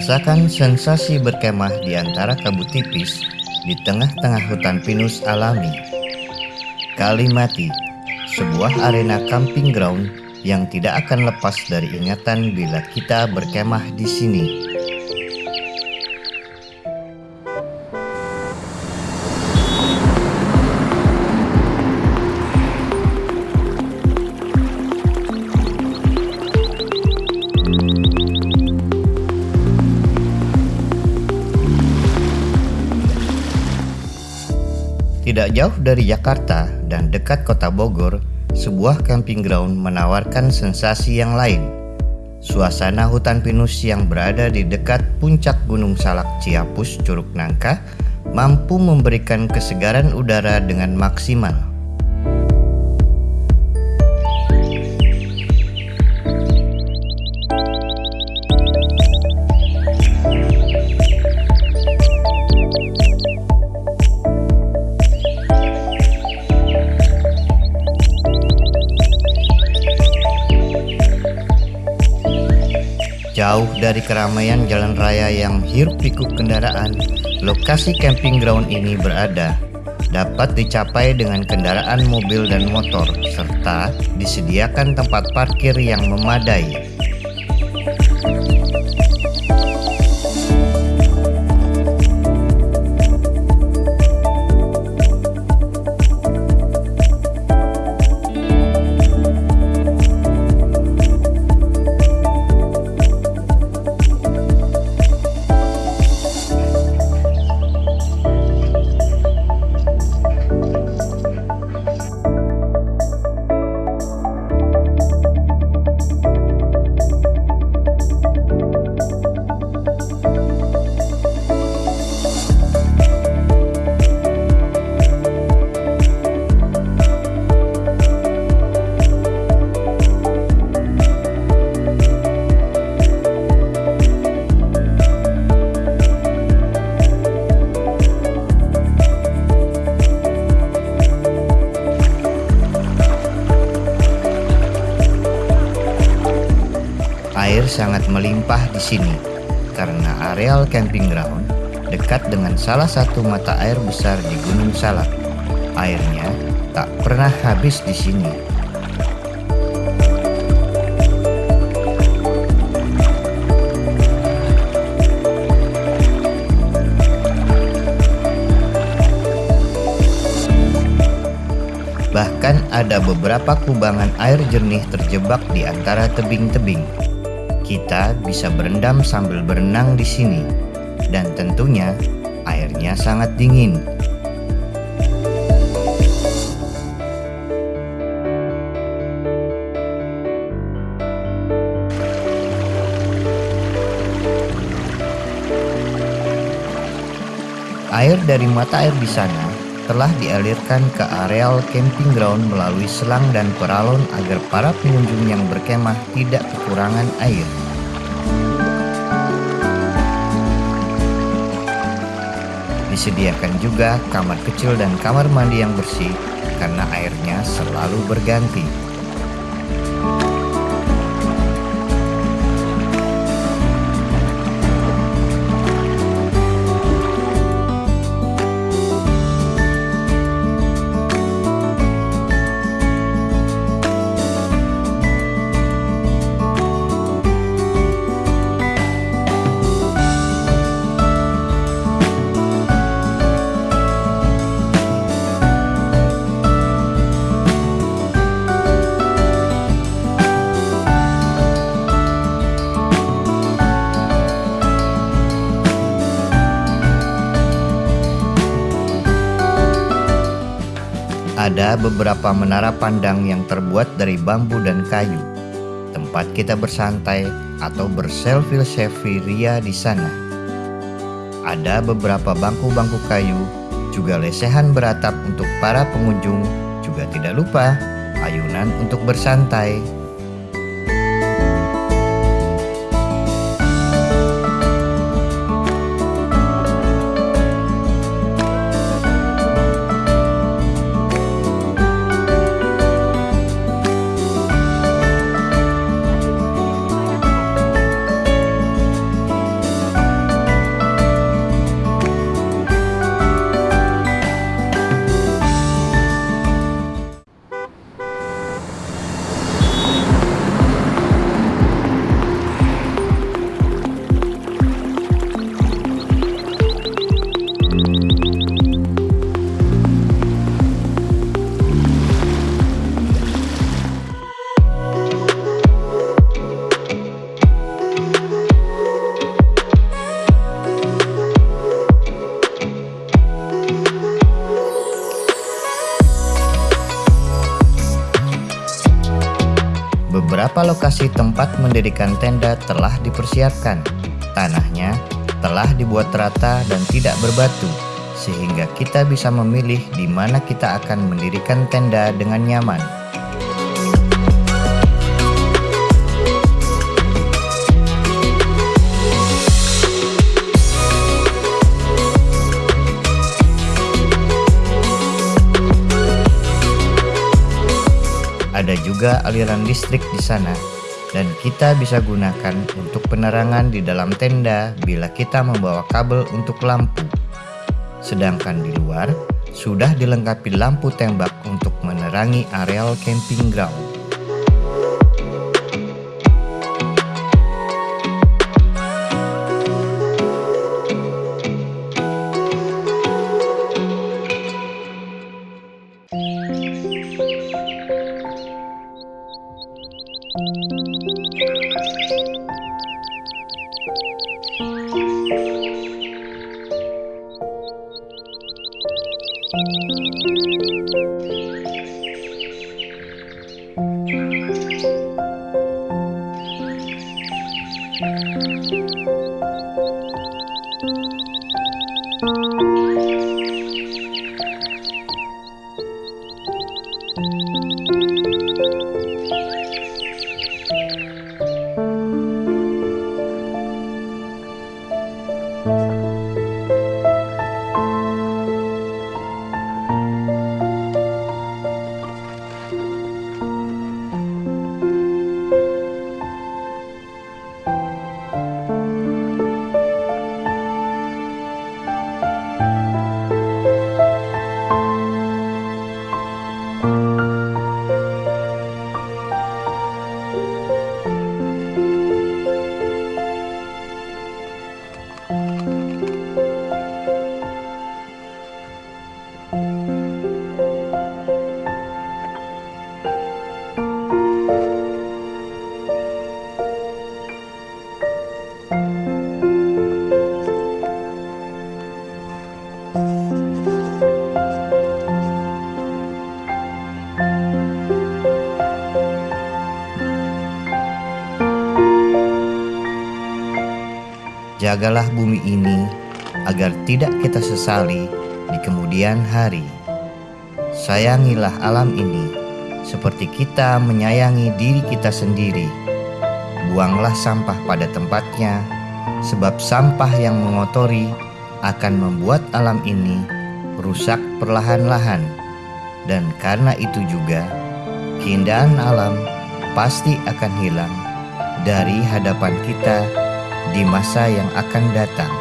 Merasakan sensasi berkemah di antara kabut tipis di tengah-tengah hutan pinus alami. Kalimati, sebuah arena camping ground yang tidak akan lepas dari ingatan bila kita berkemah di sini. Jauh dari Jakarta dan dekat kota Bogor, sebuah camping ground menawarkan sensasi yang lain. Suasana hutan pinus yang berada di dekat puncak Gunung Salak Ciapus Curug Nangka mampu memberikan kesegaran udara dengan maksimal. Jauh dari keramaian jalan raya yang hiruk pikuk kendaraan, lokasi camping ground ini berada dapat dicapai dengan kendaraan mobil dan motor serta disediakan tempat parkir yang memadai. Air sangat melimpah di sini karena areal camping ground dekat dengan salah satu mata air besar di Gunung Salak. Airnya tak pernah habis di sini. Bahkan ada beberapa kubangan air jernih terjebak di antara tebing-tebing. Kita bisa berendam sambil berenang di sini, dan tentunya airnya sangat dingin. Air dari mata air di sana telah dialirkan ke areal camping ground melalui selang dan peralon agar para pengunjung yang berkemah tidak kekurangan air. Disediakan juga kamar kecil dan kamar mandi yang bersih karena airnya selalu berganti. Beberapa menara pandang yang terbuat dari bambu dan kayu. Tempat kita bersantai atau berselfie-selfie ria di sana. Ada beberapa bangku-bangku kayu, juga lesehan beratap untuk para pengunjung, juga tidak lupa ayunan untuk bersantai. Beberapa lokasi tempat mendirikan tenda telah dipersiapkan. Tanahnya telah dibuat rata dan tidak berbatu, sehingga kita bisa memilih di mana kita akan mendirikan tenda dengan nyaman. Juga aliran listrik di sana dan kita bisa gunakan untuk penerangan di dalam tenda bila kita membawa kabel untuk lampu. Sedangkan di luar, sudah dilengkapi lampu tembak untuk menerangi areal camping ground. Jagalah bumi ini agar tidak kita sesali di kemudian hari. Sayangilah alam ini seperti kita menyayangi diri kita sendiri. Buanglah sampah pada tempatnya, sebab sampah yang mengotori akan membuat alam ini rusak perlahan-lahan. Dan karena itu juga, keindahan alam pasti akan hilang dari hadapan kita di masa yang akan datang.